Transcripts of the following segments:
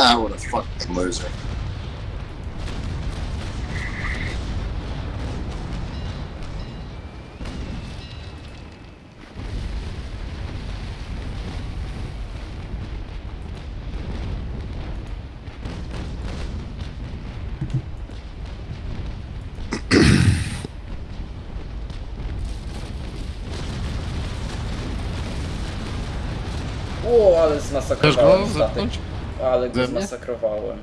what a fucking loser. O, ale Chcesz zmasakrowałem go zmasakrowałem.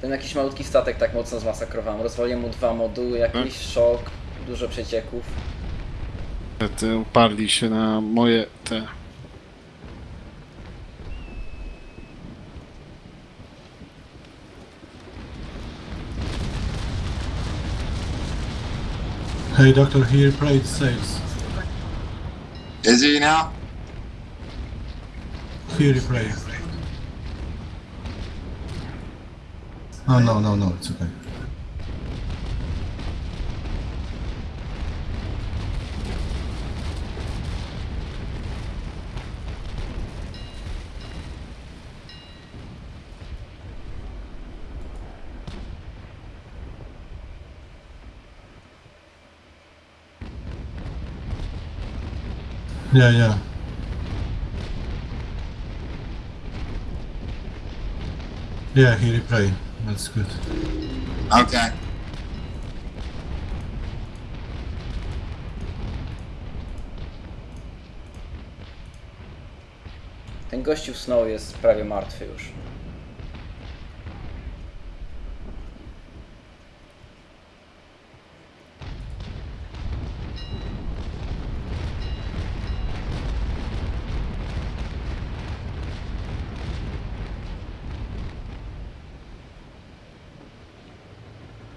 Ten jakiś malutki statek tak mocno zmasakrowałem. Rozwaliłem mu dwa moduły, jakiś szok, dużo przecieków. Te uparli się na moje te. Hey, doctor, here, plate sails. Is he now? Here, play. Oh, no, no, no, it's okay. Yeah, yeah. Yeah, he replay. That's good. Okay. Ten gościu w Snow jest prawie martwy już.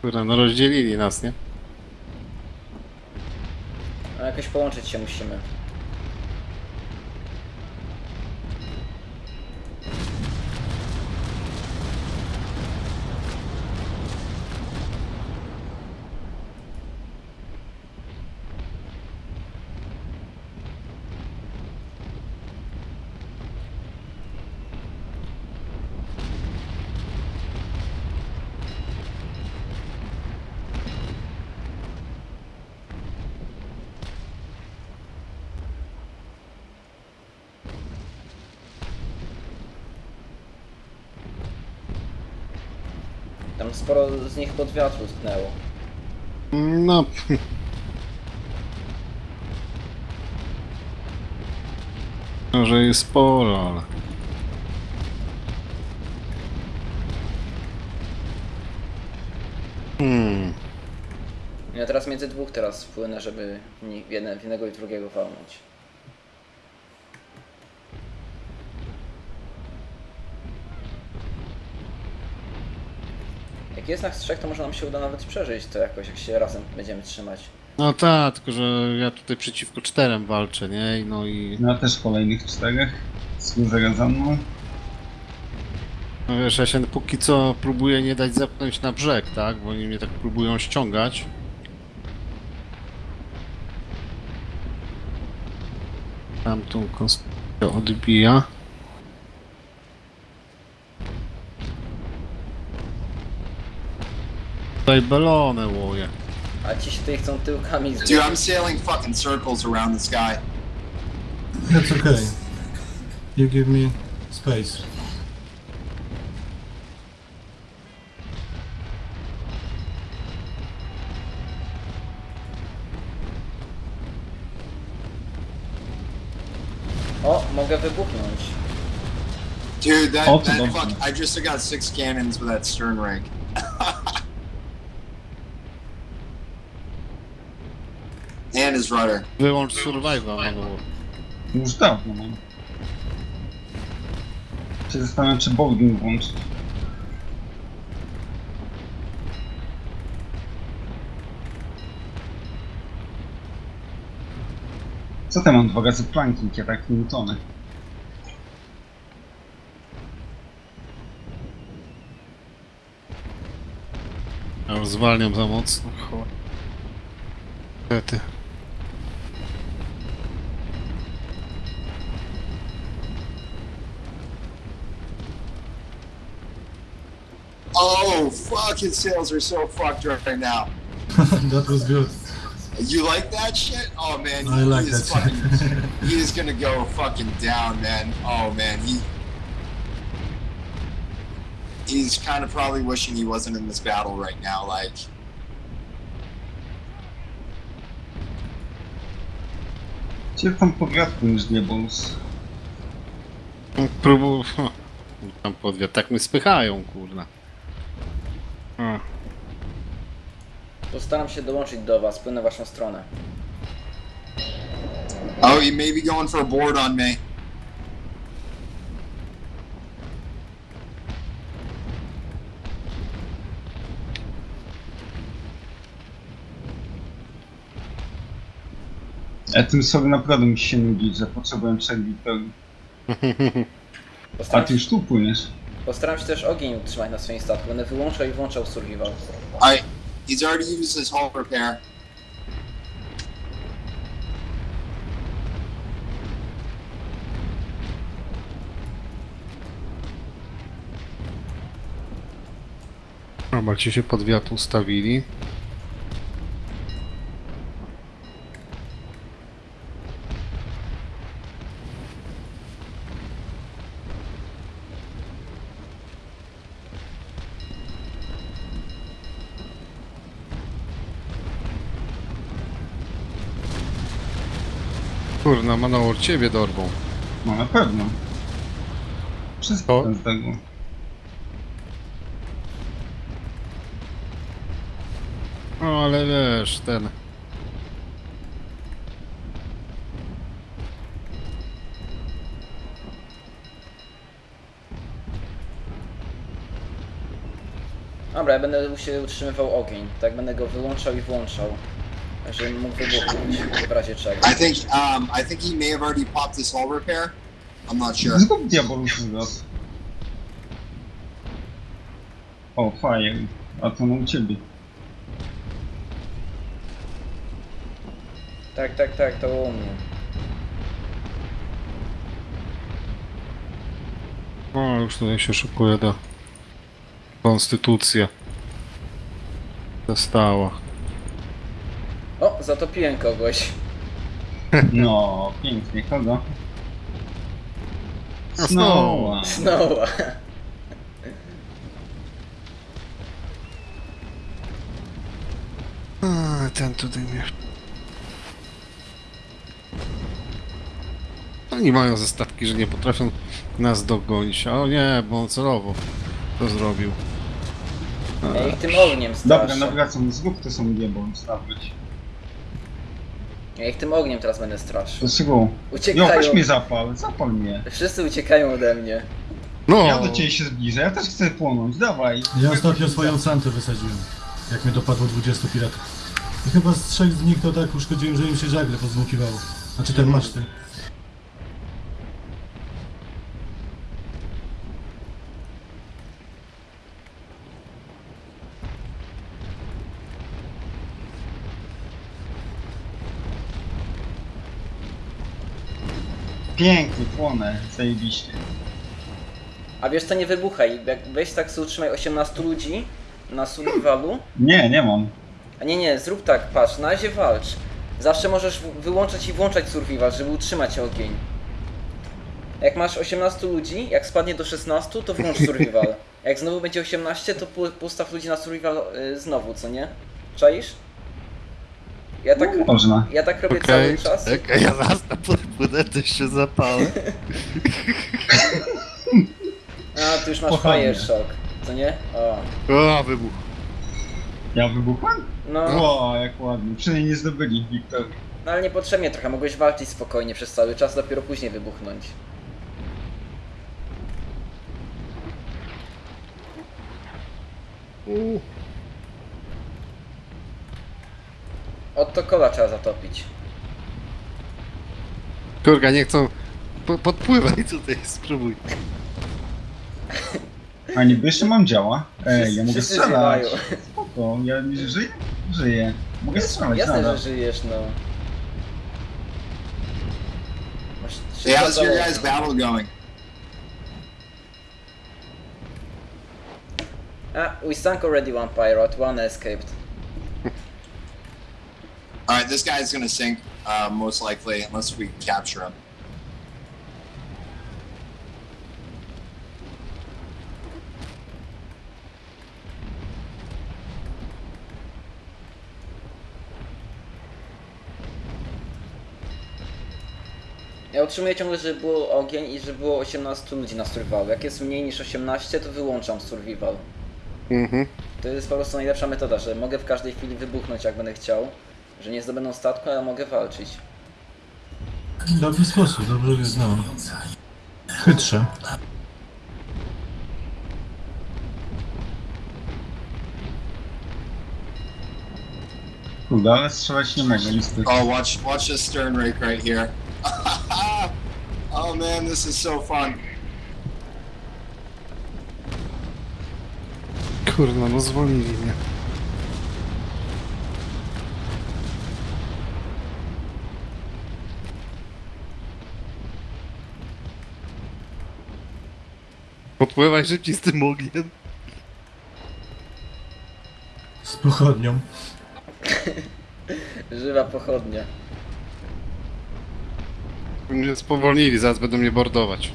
Kurde, no rozdzielili nas, nie? No jakoś połączyć się musimy. Sporo z nich pod wiatru tknęło. No. Może jest sporo, ale. Hmm. Ja teraz między dwóch teraz wpłynę, żeby w jedne- w jednego i drugiego walnąć. Jak jest nas trzech, to może nam się uda nawet przeżyć to jakoś, jak się razem będziemy trzymać. No tak, tylko że ja tutaj przeciwko czterem walczę, nie? I No i. No też kolejnych czterech. Służę za mną. No wiesz, ja się póki co próbuję nie dać zepchnąć na brzeg, tak? Bo oni mnie tak próbują ściągać. Tamtą konstrukcję odbija. Tutaj belonę łoje. A ci się tutaj chcą tyłkami Dude. I'm sailing fucking circles around the sky. That's okay. You give me space. O, mogę wybuchnąć. Dude, that, Oh, that don't- fuck, I just got six cannons with that stern rig. His rudder. Wyłącz survival manual. Już dawno mam. Się zastanawiam, czy boarding włączyć. Co tam mam dwa razy planking, ja tak nie utonę. Ja już zwalniam za mocno. Cho- Niestety. Oh fuck! His sails are so fucked right now. that was good. You like that shit? Oh man, I like is that fucking. shit. he is gonna go fucking down, man. Oh man, he. He's kind of probably wishing he wasn't in this battle right now. Like, Gdzie tam powiatku już nie bonus? Próbuję... Tam podwiat, tak mnie spychają, kurna. Postaram się dołączyć do was, płynę w waszą stronę. oh, he may be going for a board on me. Ja tym sobie naprawdę musi się nudzić, że potrzebuję przerwy pełni. A Postaram ty się, już tu płyniesz? postaram się też ogień utrzymać na swoim statku. Będę wyłączał i włączał survival. Alright, he's already used his hull repair. Dobra, ci się podwiat ustawili. Kurna, Manowar, ciebie dorwą. No na pewno. Wszystko ten z tego. No ale wiesz, ten... Dobra, ja będę się utrzymywał ogień. Tak będę go wyłączał i włączał. Żebym mógł wybuchnąć w razie czego. I think um, I think he may have already popped his hull repair. I'm not sure. Zrób diabolus zwrot. O, fire. A to no u ciebie. Tak, tak, tak, to u mnie. O, już tutaj się szykuje do... Konstytucja. Została. Zatopiłem kogoś. No, pięknie. Kogo? No, Snowa. Znowu. A, ten tutaj mnie... Oni mają ze statki, że nie potrafią nas dogonić. O nie, bo on celowo to zrobił. Ja ich tym ogniem Dobra, straszę. nawracam. Zrób to są diabolus nawróć. Ja ich tym ogniem teraz będę straszył. Dlaczego? Jo, Uciekają. weź mnie zapal, zapal mnie. Wszyscy uciekają ode mnie. No! Ja do ciebie się zbliżę, ja też chcę płonąć, dawaj. Ja ostatnio swoją santę wysadziłem. Jak mnie dopadło 20 piratów. I chyba z trzech z nich to tak uszkodziłem, że im się żagle pozmukiwało. Znaczy ten maszty. Pięknie, płonę, zajebiście. A wiesz co, nie wybuchaj. Jak weź tak sobie utrzymaj 18 ludzi na survivalu. Nie, nie mam. A nie, nie, zrób tak, patrz, na razie walcz. Zawsze możesz wyłączać i włączać survival, żeby utrzymać ogień. Jak masz 18 ludzi, jak spadnie do 16, to włącz survival. Jak znowu będzie 18, to postaw ludzi na survival y, znowu, co nie? Czaisz? Ja tak, No, Można. ja tak robię Okej, cały czas. czekaj, ja zaraz na podpłynę, też się zapalę. A, tu już masz Pochodnie. fire shock, co nie? O, O, wybuch. Ja wybuchłem? no, O, jak ładnie. Przynajmniej nie zdobyli Wiktorii. no ale niepotrzebnie trochę, mogłeś walczyć spokojnie przez cały czas, dopiero później wybuchnąć. U. Od to kola trzeba zatopić. Kurka, nie chcą... Po, podpływaj tutaj, spróbuj. A niby jeszcze mam działa. Ej, ja mogę Wszyscy strzelać. Spoko, ja żyję? Żyję. Mogę strzelać Jasne, nadal. że żyjesz, no. Masz how's your wszystko guys' battle going? Ah, we sunk already one pirate, one escaped. All right, this guy's gonna sink, uh, most likely, unless we capture him. Ja utrzymuję ciągle, żeby było ogień i że było 18 ludzi na survival. Jak jest mniej niż 18, to wyłączam survival. Mhm. To jest po prostu najlepsza metoda, że mogę w każdej chwili wybuchnąć jak będę chciał. Że nie zdobędą statku, ale mogę walczyć. Dobry sposób, dobrze go znam. Chytrze. Kurde, ale strzelać nie mogę, niestety. Oh, watch, watch this stern rake right here. oh man, this is so fun. Kurna, no zwolnili mnie. Podpływaj szybciej z tym ogniem. Z pochodnią. Żywa pochodnia. Mnie spowolnili, zaraz będą mnie bordować.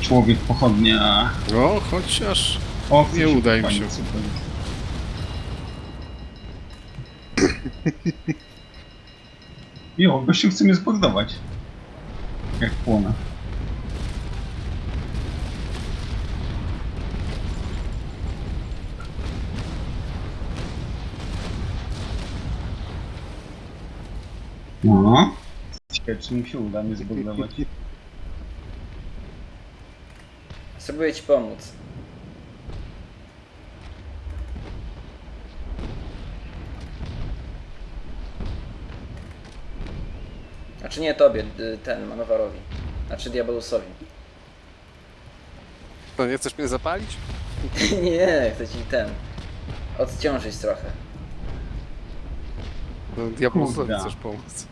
Człowiek pochodnia. O, chociaż... O, Nie uda im się. super. Jo, gościu chce mnie zbordować. Jak płonę. No. Ciekawe, czy mu się uda mnie zbordować. Znaczy nie tobie, y, ten, Manowarowi. Znaczy Diabelusowi. To nie chcesz mnie zapalić? nie, chcę ci ten. Odciążyć trochę. No, Diablosowi Kurde. chcesz pomóc.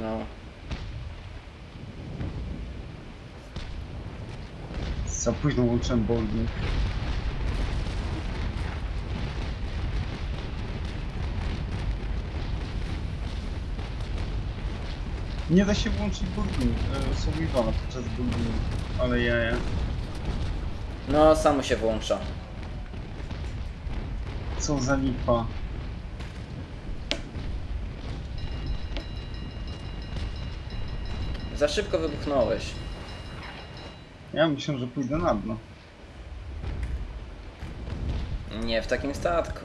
No. Za późno włączyłem bolding. Nie da się włączyć bolding, e, survivala podczas boldingu, ale ja, ja. No, samo się włącza. Co za lipa. Za szybko wybuchnąłeś. Ja myślę, że pójdę na dno. Nie w takim statku.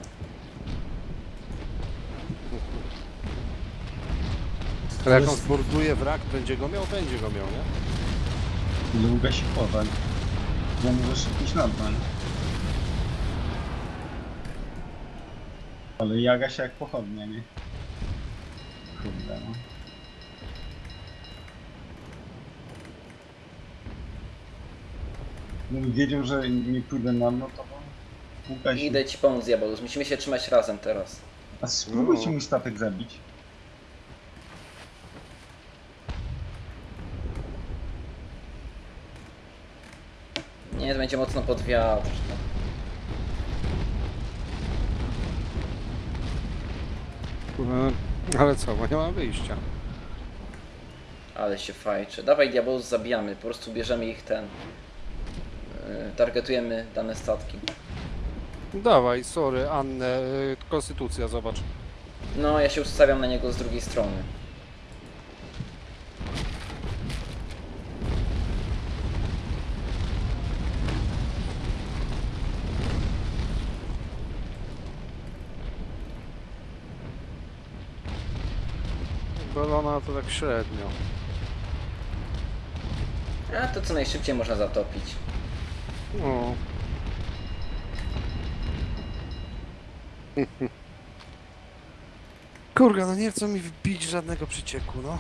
Ale jak on zborduje wrak, będzie go miał? Będzie go miał, nie? Długa się powań. Bo możesz iść na dno. nie? Ale jaga się jak pochodnia, nie? Kurde no. Gdybym wiedział, że nie pójdę na dno, to bym. Idę ci pomóc, Diabolus. Musimy się trzymać razem teraz. A spróbujcie No. mój statek zabić. Nie, to będzie mocno pod wiatr. E, Ale co, bo nie mam wyjścia. Ale się fajczy. Dawaj Diabolus, zabijamy. Po prostu bierzemy ich ten. Yy, targetujemy dane statki. Dawaj, sorry, Annę, y, konstytucja, zobacz. No, ja się ustawiam na niego z drugiej strony. Balona to tak średnio. A to co najszybciej można zatopić. No. Kurga, no nie chcą mi wbić żadnego przycieku, no.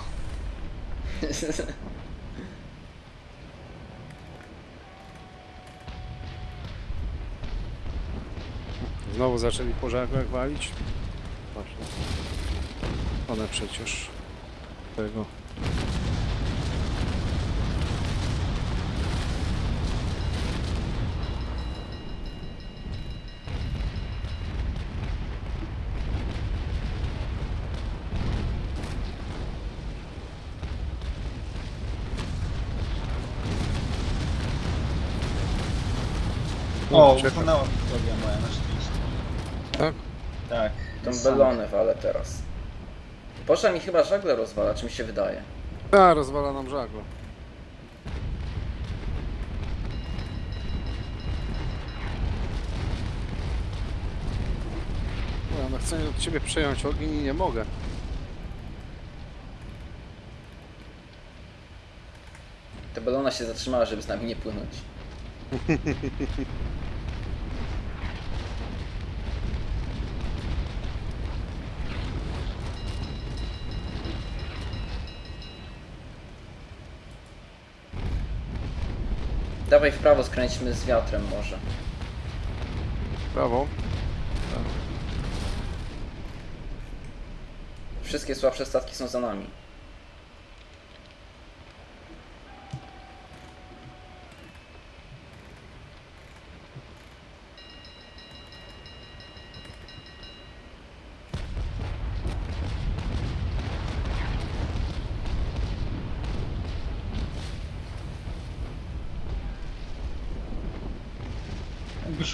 Znowu zaczęli po żaglach walić? Właśnie. One przecież. Tego. O, czekam. utonęła Wiktoria moja na szczęście. Tak? Tak. Sam. belonę walę teraz. Poszła mi chyba żagle rozwala, czy mi się wydaje. A, rozwala nam żaglo. No, no chcę od ciebie przejąć ogień i nie mogę. Ta belona się zatrzymała, żeby z nami nie płynąć. Dawaj w prawo, skręćmy z wiatrem może. Brawo. Wszystkie słabsze statki są za nami.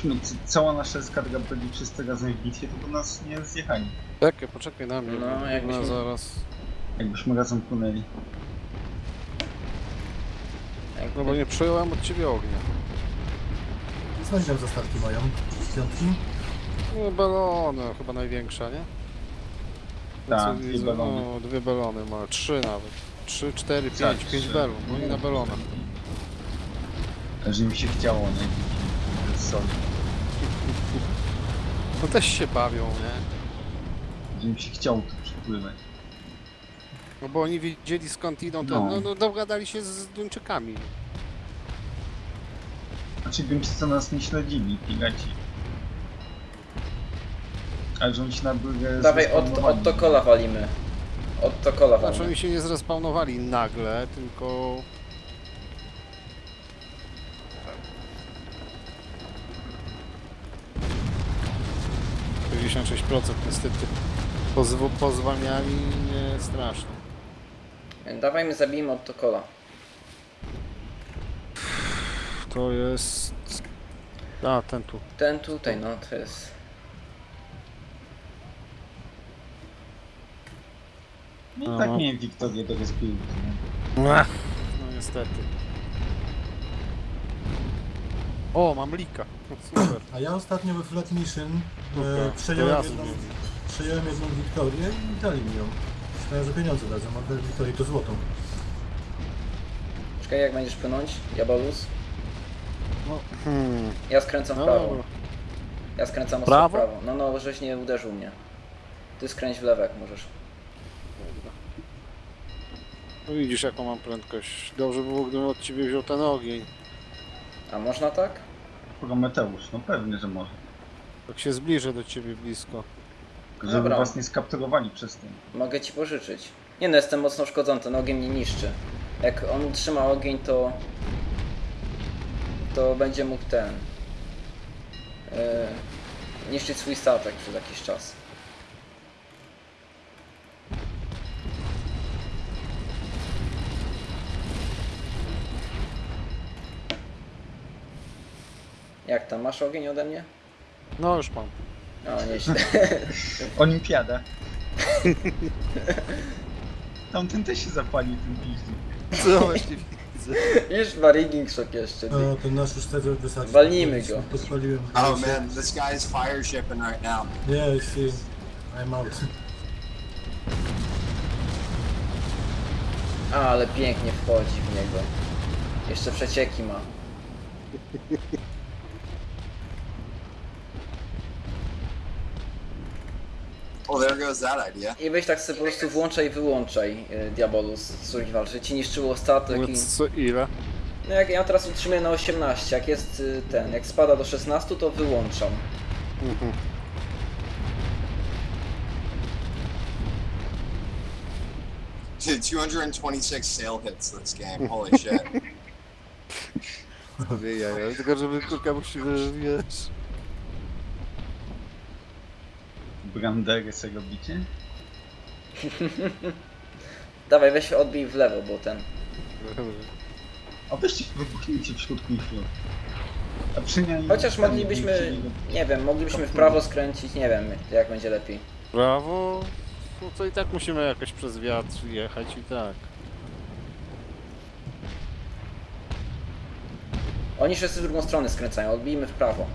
C- cała nasza eskadra byli wszyscy razem w bitwie, to by nas nie zjechali. Czekaj, poczekaj na mnie. No, jakbyśmy- ona zaraz. Jakbyśmy razem płynęli. Jakby... No bo nie przejąłem od ciebie ognia. Co oni tam za statki mają? Piątki? No balony, chyba największa, nie? Tak, dwie balony. No, dwie balony ma, trzy nawet. Trzy, cztery, Tak, pięć, pięć trzy. belon. No i na belonach. Że mi się chciało, nie? Soli. No też się bawią, nie? Mi się chciało tu przypływać. No bo oni wiedzieli skąd idą, to No. no. No, dogadali się z Duńczykami. Znaczy Duńczycy nas nie śledzili, piraci. Ale że oni się na górę Dawaj, od, od Tokola walimy. Od Tokola Znaczy walimy. oni się nie zrespawnowali nagle, tylko... Pięćdziesiąt procent niestety pozw pozwalniali nie strasznie. Dawaj, my zabijmy od Tokola. To jest... A, ten tu. Ten tutaj, no to jest... No i Aha. tak miałem Wiktorię do rozpiłki, nie? No niestety. O, mam lika. Super. A ja ostatnio we Flat Mission e, przejąłem, ja jedną, przejąłem jedną Wiktorię i dali mi ją. Myślałem, że pieniądze dadzą, a te Wiktorię to złotą. Czekaj, jak będziesz płynąć? Jabolus? No, hmm. Ja skręcam w no prawo. Ja skręcam Prawo? w prawo. No, no, żeś nie uderzył mnie. Ty skręć w lewo, jak możesz. No widzisz jaką mam prędkość. Dobrze by było, gdybym od ciebie wziął ten ogień. A można tak? Prometeusz, no pewnie, że może. Tak się zbliżę do ciebie blisko. Żeby Dobra. was nie skapturowali przez tym. Mogę ci pożyczyć. Nie no, jestem mocno uszkodzony, ten ogień mnie niszczy. Jak on trzyma ogień, to... To będzie mógł ten... Yy, niszczyć swój statek przez jakiś czas. Tam, masz ogień ode mnie? No już mam. O, nieźle. Olimpiada. Tamten też się zapalił tym piździ. Co właśnie widzę? Już ma rigging shock jeszcze. ty. No, ten nasz już chce wysadzić. Walnijmy go. Podpaliłem. Oh man, this guy is fire shipping right now. Nie, yeah, see, I'm out. A, ale pięknie wchodzi w niego. Jeszcze przecieki ma. Oh, there goes that idea. I weź tak sobie po prostu włączaj i wyłączaj y, Diabolus Survival, że ci niszczyło statek i... Mówiąc co ile? No jak ja teraz utrzymuję na 18, jak jest y, ten, jak spada do 16 to wyłączam. Mhm. Dude, 226 sail hits this game. Holy shit. Sobie jaja, tylko żeby kurka musimy, wiesz... Brandery sobie robicie? Dawaj, weź odbij w lewo, bo ten... A weźcie wybuchnijcie w środku ich flot. A przynajmniej... Chociaż moglibyśmy, nie wiem, moglibyśmy w prawo skręcić, nie wiem, jak będzie lepiej. Brawo. No to i tak musimy jakoś przez wiatr jechać i tak. Oni wszyscy w drugą stronę skręcają, odbijmy w prawo.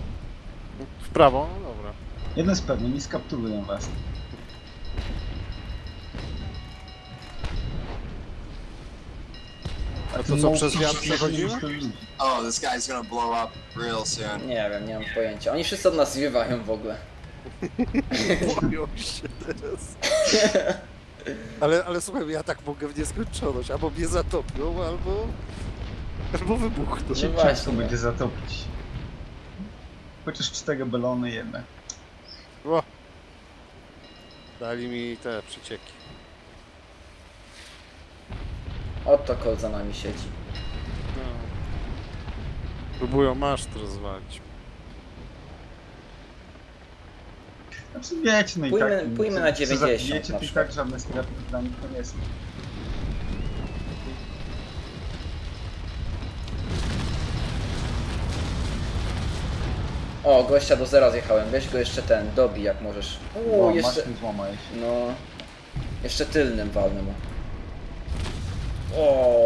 W prawo? No dobra. Jedno jest pewne, nie skapturują was. A to co, przez wiatr przechodzimy? Oh, this guy's gonna blow up real soon. Nie wiem, nie mam pojęcia. Oni wszyscy od nas zwiewają w ogóle. Boją się teraz. Ale, ale słuchaj, ja tak mogę w nieskończoność. Albo mnie zatopią, albo... Albo wybuchną. No Cię właśnie. ciężko będzie zatopić. Chociaż cztery balony jednak. O! Dali mi te przecieki. Oto kol za nami siedzi. No. Próbują maszt rozwalić. Znaczy wiecie, no i Pójmy- tak... pójmy co- na co 90 zabijecie, na to i przykład. tak żadne straty dla nich to nie są. O, gościa do zera zjechałem. Weź go jeszcze ten, dobij jak możesz. Uuu, O, jeszcze... mi złamałeś. No... Jeszcze tylnym walny mu. O.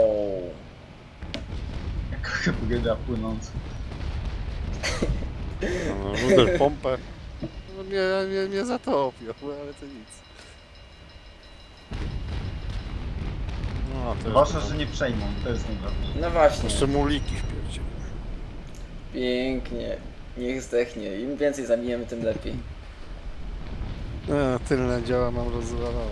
Jak hybryda płynąca. No, ruder pompę. No, mnie, mnie, mnie zatopią, ale to nic. No, to jest że nie przejmą, to jest najważniejsze. No właśnie. Jeszcze muliki wpierdzie. Pięknie. Niech zdechnie. Im więcej zabijemy, tym lepiej. No, tylne działa mam rozwalone.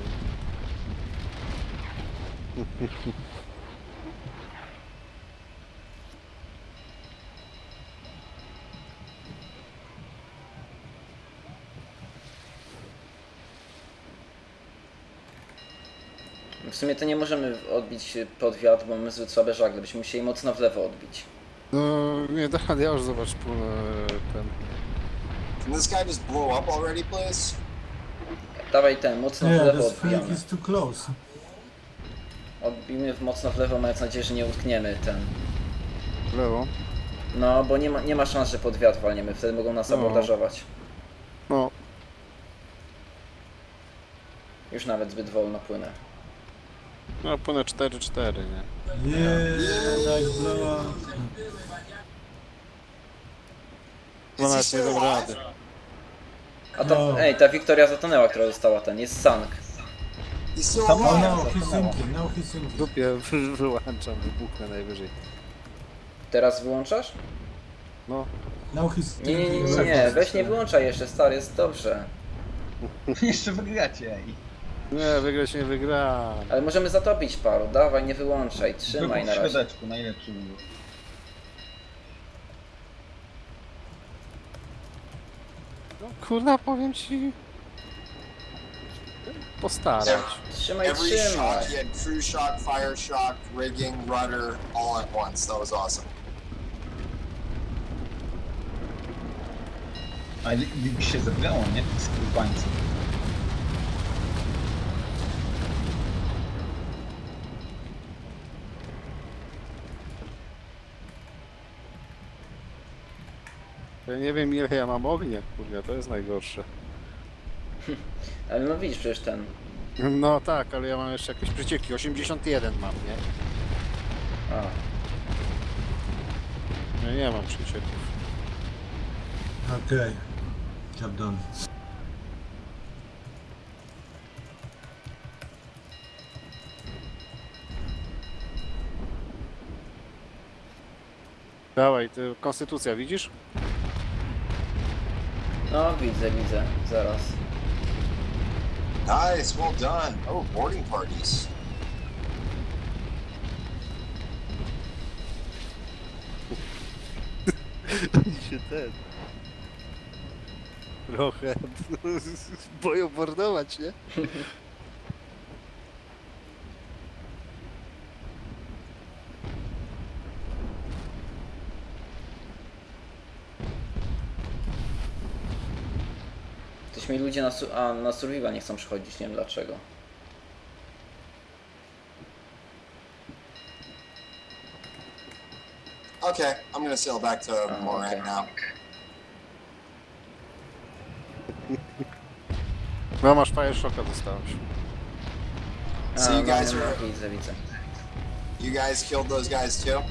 W sumie to nie możemy odbić pod wiatr, bo mamy zbyt słabe żagle. Byśmy musieli mocno w lewo odbić. No, nie, da, ja już zobacz płynę ten... Can this guy just blow up already, please? Dawaj ten, mocno Nie, w lewo this odbijamy. is too close. Odbijmy w mocno w lewo, mając nadzieję, że nie utkniemy ten. w lewo. No, bo nie ma, nie ma szans, że pod wiatr walniemy, wtedy mogą nas No. abordażować. No, Już nawet zbyt wolno płynę. no płynę 4-4, nie? Yeah, nice blow No nawet nie dam rady. A to, No. ej, ta Wiktoria zatonęła, która została ten, jest sank. He's still Oh alive. no, he's sinking, now he's W sinking. dupie wy- wyłączam, wybuchnę najwyżej. Teraz wyłączasz? No, he's Nie, nie, nie, nie, weź nie wyłączaj jeszcze, stary, jest dobrze. Jeszcze wygracie, ej. nie, wygrać nie wygra. Ale możemy zatopić paru, dawaj, nie wyłączaj, trzymaj Wybuch na w razie. środeczku, najlepszy był. Kurna, powiem ci... Postarać. Trzymaj, Every trzymaj. shock, he had crew shock, fire shock, rigging, rudder, all at once. That was awesome. Ale się zebrało, nie? Z skrubańców. Ja nie wiem ile ja mam ognia, kurwa, to jest najgorsze. Ale no widzisz przecież ten. No tak, ale ja mam jeszcze jakieś przecieki. 81 mam, nie? A, Ja nie mam przecieków. Okay, job done. Dawaj, ty, konstytucja, widzisz? No widzę, widzę, zaraz. Nice, well done. Oh, boarding parties. się ten... Trochę boją mordować, nie? ludzie na, su- a, na survival nie chcą przychodzić, nie wiem dlaczego. Okay, I'm gonna sail back to Oh, Moran okay. now. No masz fire shocka dostałeś. So you no, guys no, are- no, widzę, widzę. You guys killed those guys too?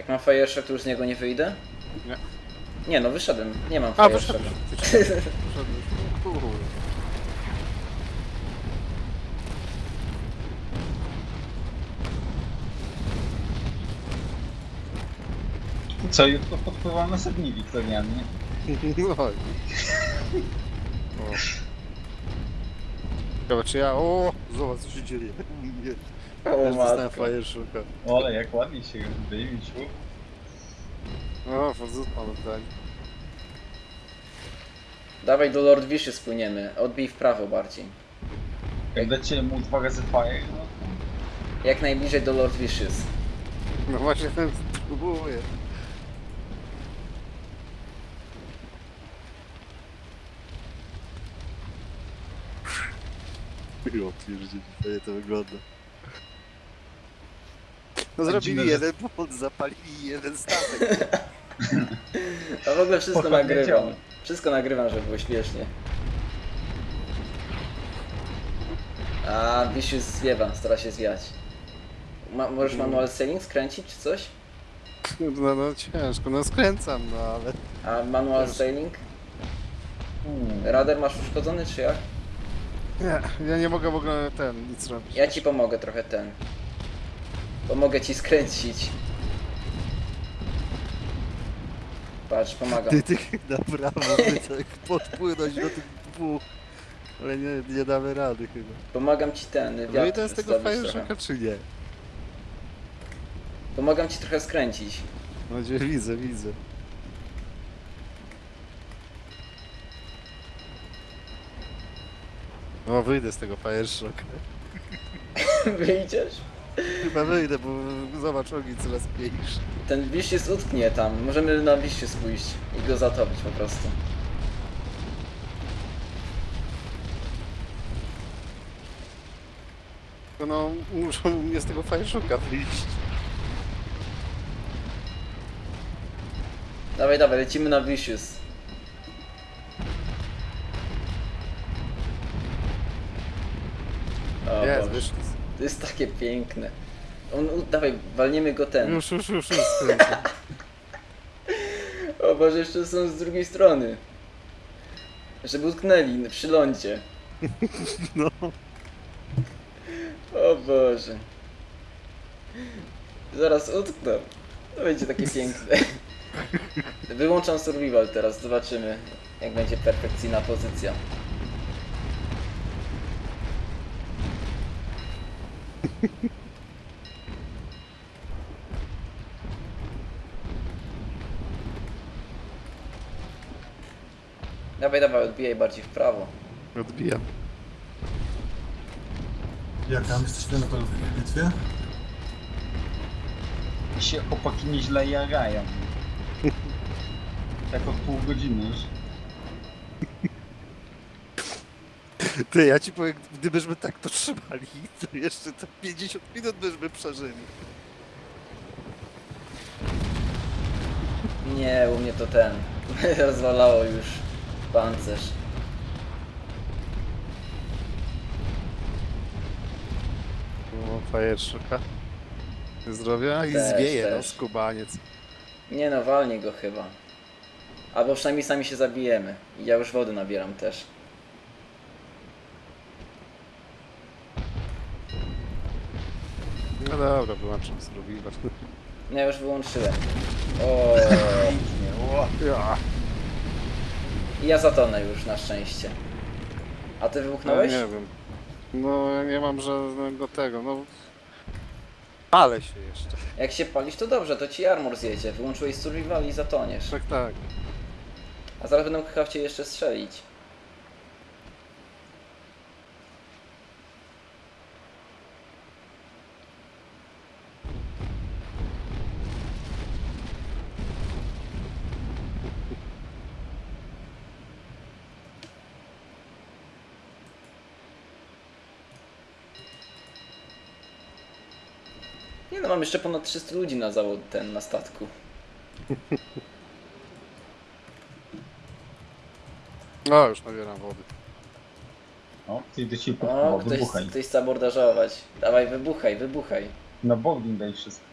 Jak mam fireshock, to już z niego nie wyjdę? Nie. Nie no, wyszedłem. Nie mam A. Wyszedłeś. No, kurde. Co, jutro podpływam na Sedni Wiktorianie. No. Ciekawe czy ja... O! Zobacz co się dzieje. Też dostałem matko. fire shocka. O, ale jak ładnie się wyjmicił. O, Fozut pamiętaj. Dawaj do Lord Wiszy spłyniemy. Odbij w prawo bardziej. Jak dacie mu dwa razy fire, no. Jak najbliżej do Lord Wishes. No właśnie ten próbuję. Jo, pierdzieli, fajnie to wygląda. No zrobili dziwne, że- jeden port, zapalili jeden statek. A w ogóle wszystko Pochodnie nagrywam. działa. Wszystko nagrywam, żeby było śmiesznie. A, Vicious zwiewa, stara się zwiać. Ma, możesz manual sailing skręcić czy coś? No, no ciężko, no skręcam, no ale... A manual sailing? Radar masz uszkodzony czy jak? Nie, ja nie mogę w ogóle ten, nic robić. Ja ci pomogę trochę ten. Pomogę ci skręcić. Patrz, pomagam. Ty, ty na prawo, by tak podpłynąć do tych dwóch. Ale nie, nie damy rady chyba. Pomagam ci ten No i wiatr to jest tego trochę. czy nie? Pomagam ci trochę skręcić. No gdzie widzę, widzę. No wyjdę z tego fire shocka. Wyjdziesz? Chyba wyjdę, bo zobacz ogień coraz mniejszy. Ten wiś jest utknie tam. Możemy na wiście spójść i go zatopić po prostu. No muszą mnie z tego shocka wyjść. Dawaj, dawaj, lecimy na Vicious. To jest takie piękne. On, u, dawaj, walniemy go ten. Już, już, już, już skręcam. O Boże, jeszcze są z drugiej strony. Żeby utknęli przy lądzie. No. O Boże. Zaraz utkną. To będzie takie piękne. Wyłączam survival teraz, zobaczymy jak będzie perfekcyjna pozycja. Dawaj, dawaj, odbijaj bardziej w prawo. Odbijam. Jak tam jesteśmy na pewno w bitwie? się chłopaki nieźle jarają. Tak od pół godziny już. Ty, ja ci powiem, gdybyśmy tak to trzymali, to jeszcze te 50 minut byśmy przeżyli. Nie, u mnie to ten. Rozwalało już pancerz. No, fire shocka. Zdrowia i Też, zwieje, no, też. skubaniec. Nie no, walnie go chyba. Albo przynajmniej sami się zabijemy. I ja już wody nabieram też. No dobra, wyłączam survival. Ja już wyłączyłem. O. Ja, ja zatonę już na szczęście. A ty no wybuchnąłeś? nie wiem. No, ja nie mam żadnego tego, no... Ale się jeszcze. Jak się palisz to dobrze, to ci armor zjedzie. Wyłączyłeś survival i zatoniesz. Tak, tak. A zaraz będą chciał cię jeszcze strzelić. No, mam jeszcze ponad 300 ludzi na zawód ten, na statku. No, już nabieram wody. O, ty idę ci O, ktoś, wybuchaj. ktoś chce abordażować. Dawaj, wybuchaj, wybuchaj. Na bowling daj wszystko.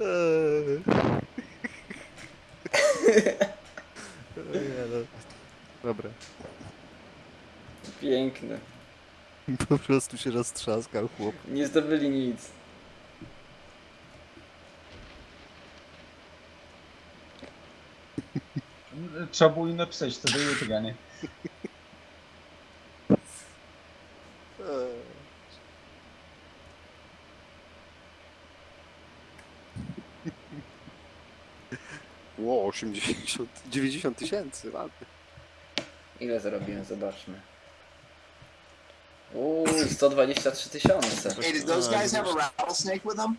Eee. No. Dobra. Piękny. Po prostu się roztrzaskał chłop. Nie zdobyli nic. Trzeba było im napisać, to do jutra, nie? Ło, 80, 90 tysięcy, ładnie. Ile zarobiłem? Zobaczmy. Uuu, 123 tysiące. Hey, did those guys have a rattlesnake with them?